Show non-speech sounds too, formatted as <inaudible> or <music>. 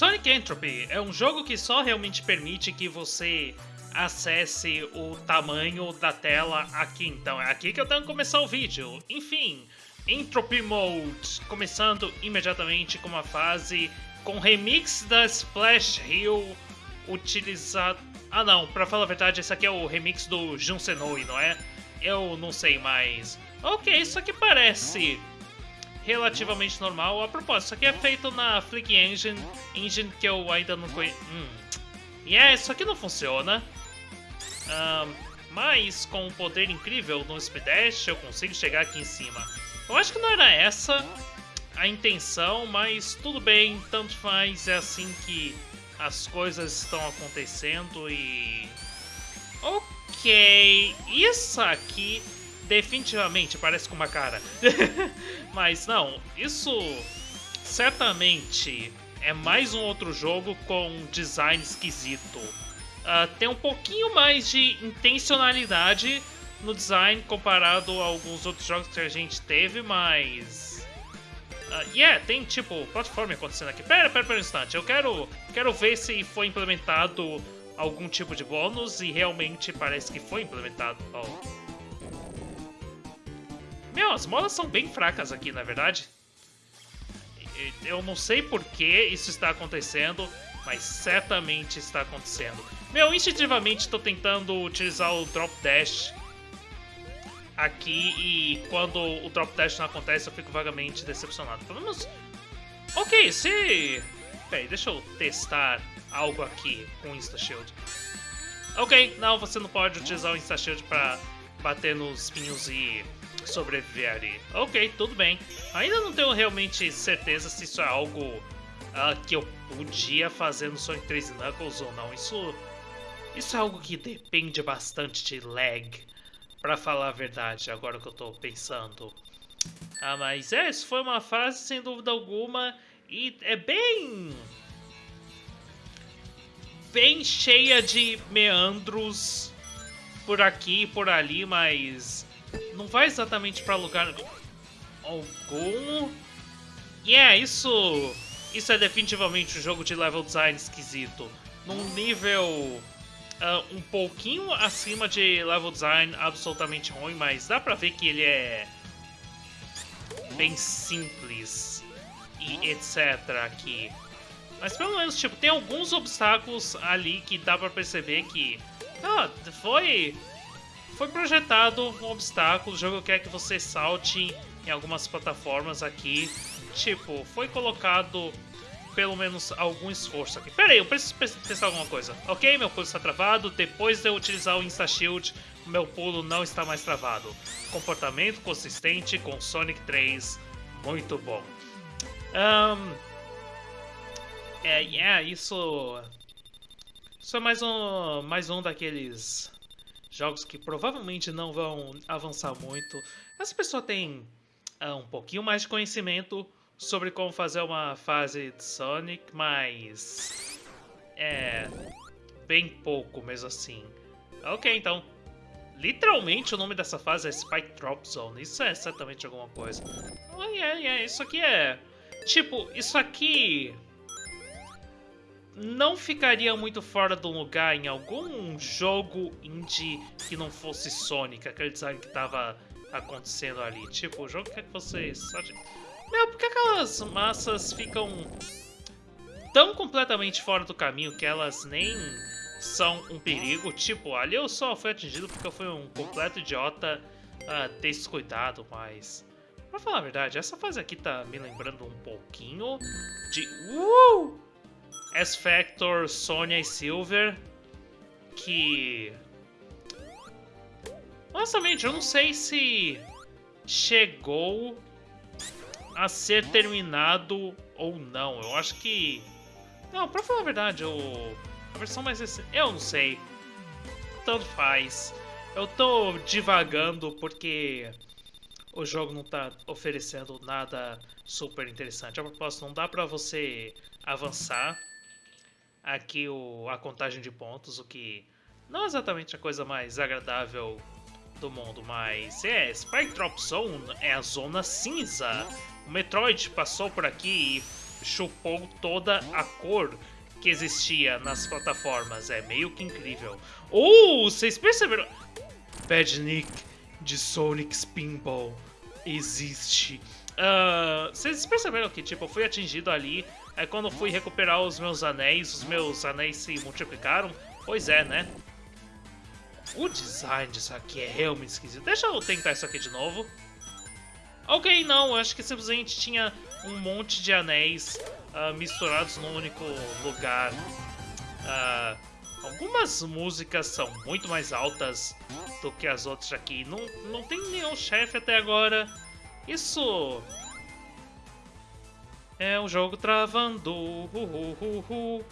Sonic Entropy é um jogo que só realmente permite que você acesse o tamanho da tela aqui. Então é aqui que eu tenho que começar o vídeo. Enfim, Entropy Mode, começando imediatamente com uma fase com remix da Splash Hill utilizado... Ah não, pra falar a verdade, esse aqui é o remix do Jun Senoi, não é? Eu não sei mais. Ok, isso aqui parece relativamente normal. A propósito, isso aqui é feito na Flick Engine, engine que eu ainda não conheço. Hum. E yeah, é, isso aqui não funciona. Mas com um poder incrível no Speed Dash eu consigo chegar aqui em cima. Eu acho que não era essa a intenção, mas tudo bem, tanto faz, é assim que as coisas estão acontecendo e... Ok, isso aqui definitivamente parece com uma cara. <laughs> Mas não, isso certamente é mais um outro jogo com design esquisito. Uh, tem um pouquinho mais de intencionalidade no design comparado a alguns outros jogos que a gente teve, mas... Uh, yeah, tem tipo plataforma acontecendo aqui. Pera, pera, pera um instante, eu quero, quero ver se foi implementado algum tipo de bônus e realmente parece que foi implementado. Oh. Meu, as molas são bem fracas aqui, na verdade. Eu não sei por que isso está acontecendo, mas certamente está acontecendo. Meu, instintivamente estou tentando utilizar o Drop Dash aqui e quando o Drop Dash não acontece eu fico vagamente decepcionado. Pelo menos... Ok, se... Peraí, deixa eu testar algo aqui com o Insta Shield. Ok, não, você não pode utilizar o Insta Shield para bater nos espinhos e sobreviver ali. Ok, tudo bem. Ainda não tenho realmente certeza se isso é algo uh, que eu podia fazer no Sonic 3 Knuckles ou não. Isso, isso é algo que depende bastante de lag, pra falar a verdade, agora que eu tô pensando. Ah, mas é, isso foi uma fase sem dúvida alguma e é bem... Bem cheia de meandros por aqui e por ali, mas não vai exatamente para lugar algum. E yeah, é, isso, isso é definitivamente um jogo de level design esquisito. Num nível uh, um pouquinho acima de level design absolutamente ruim, mas dá pra ver que ele é bem simples e etc aqui. Mas pelo menos, tipo, tem alguns obstáculos ali que dá pra perceber que... Ah, foi foi projetado um obstáculo, o jogo quer que você salte em algumas plataformas aqui. Tipo, foi colocado pelo menos algum esforço aqui. Pera aí, eu preciso testar alguma coisa. Ok, meu pulo está travado. Depois de eu utilizar o Insta Shield, meu pulo não está mais travado. Comportamento consistente com Sonic 3. Muito bom. Um, é, yeah, isso... Isso é mais um, mais um daqueles jogos que provavelmente não vão avançar muito. Essa pessoa tem uh, um pouquinho mais de conhecimento sobre como fazer uma fase de Sonic, mas é bem pouco mesmo assim. Ok, então, literalmente o nome dessa fase é Spike Drop Zone, isso é certamente alguma coisa. Oh, yeah, yeah, isso aqui é... Tipo, isso aqui não ficaria muito fora do lugar em algum jogo indie que não fosse Sonic, aquele design que tava acontecendo ali. Tipo, o jogo quer que você... Meu, por que aquelas massas ficam tão completamente fora do caminho que elas nem são um perigo? Tipo, ali eu só fui atingido porque eu fui um completo idiota uh, descuidado, mas... Pra falar a verdade, essa fase aqui tá me lembrando um pouquinho de... Uh! S-Factor, Sonya e Silver, que... Honestamente, eu não sei se chegou a ser terminado ou não. Eu acho que... Não, pra falar a verdade, eu... a versão mais recente... Eu não sei. Tanto faz. Eu tô divagando porque o jogo não tá oferecendo nada super interessante. A propósito, não dá pra você avançar aqui o, a contagem de pontos, o que não é exatamente a coisa mais agradável do mundo, mas é, Spike Drop Zone é a zona cinza. O Metroid passou por aqui e chupou toda a cor que existia nas plataformas. É meio que incrível. Oh, vocês perceberam? Bad Nick de Sonic Spinball existe. Uh, vocês perceberam que, tipo, eu fui atingido ali. É quando fui recuperar os meus anéis, os meus anéis se multiplicaram. Pois é, né? O design disso aqui é realmente esquisito. Deixa eu tentar isso aqui de novo. Ok, não, acho que simplesmente tinha um monte de anéis uh, misturados num único lugar. Uh, algumas músicas são muito mais altas do que as outras aqui. Não, não tem nenhum chefe até agora. Isso é um jogo travando. Uh, uh, uh,